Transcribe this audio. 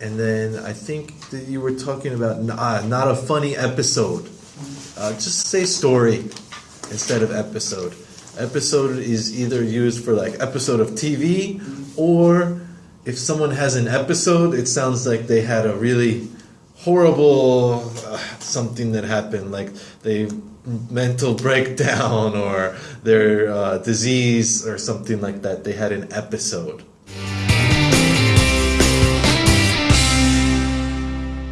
and then I think that you were talking about uh, not a funny episode. Uh, just say story instead of episode. Episode is either used for like episode of TV, or if someone has an episode, it sounds like they had a really horrible uh, something that happened, like they mental breakdown or their uh, disease or something like that. They had an episode.